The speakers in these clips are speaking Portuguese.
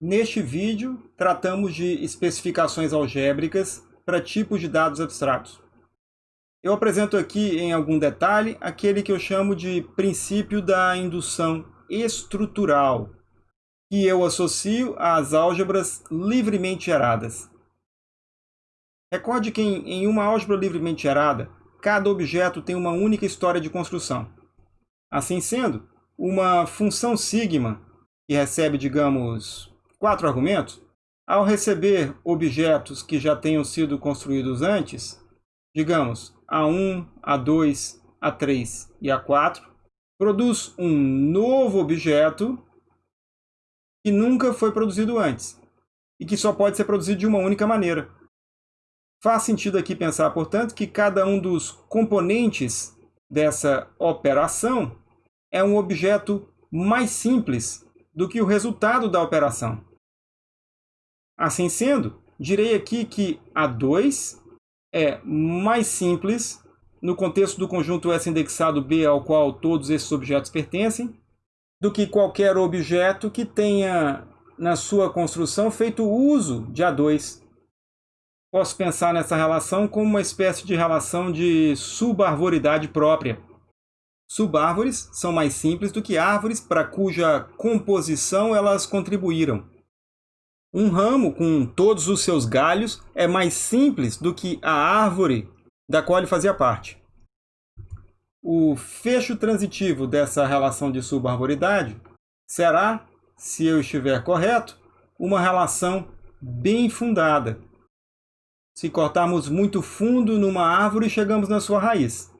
Neste vídeo, tratamos de especificações algébricas para tipos de dados abstratos. Eu apresento aqui em algum detalhe aquele que eu chamo de princípio da indução estrutural, que eu associo às álgebras livremente geradas. Recorde que em uma álgebra livremente gerada, cada objeto tem uma única história de construção. Assim sendo, uma função sigma, que recebe, digamos, quatro argumentos, ao receber objetos que já tenham sido construídos antes, digamos A1, A2, A3 e A4, produz um novo objeto que nunca foi produzido antes e que só pode ser produzido de uma única maneira. Faz sentido aqui pensar, portanto, que cada um dos componentes dessa operação é um objeto mais simples do que o resultado da operação. Assim sendo, direi aqui que A2 é mais simples no contexto do conjunto S indexado B ao qual todos esses objetos pertencem, do que qualquer objeto que tenha na sua construção feito uso de A2. Posso pensar nessa relação como uma espécie de relação de subarvoridade própria. Subárvores são mais simples do que árvores para cuja composição elas contribuíram. Um ramo com todos os seus galhos é mais simples do que a árvore da qual ele fazia parte. O fecho transitivo dessa relação de subarboridade será, se eu estiver correto, uma relação bem fundada. Se cortarmos muito fundo numa árvore, chegamos na sua raiz.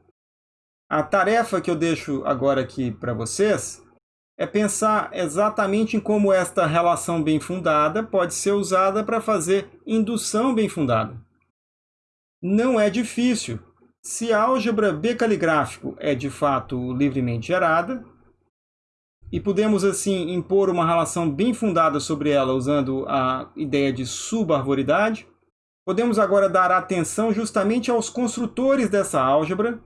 A tarefa que eu deixo agora aqui para vocês é pensar exatamente em como esta relação bem fundada pode ser usada para fazer indução bem fundada. Não é difícil. Se a álgebra B caligráfico é de fato livremente gerada, e podemos assim impor uma relação bem fundada sobre ela usando a ideia de subarvoridade, podemos agora dar atenção justamente aos construtores dessa álgebra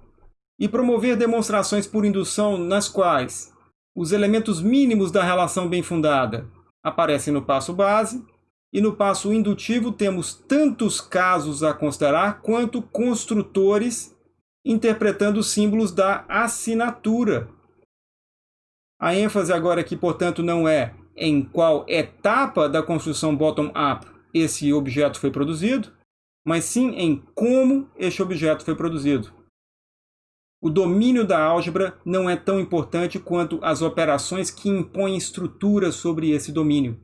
e promover demonstrações por indução nas quais os elementos mínimos da relação bem fundada aparecem no passo base, e no passo indutivo temos tantos casos a considerar quanto construtores interpretando os símbolos da assinatura. A ênfase agora aqui, portanto, não é em qual etapa da construção bottom-up esse objeto foi produzido, mas sim em como este objeto foi produzido. O domínio da álgebra não é tão importante quanto as operações que impõem estrutura sobre esse domínio.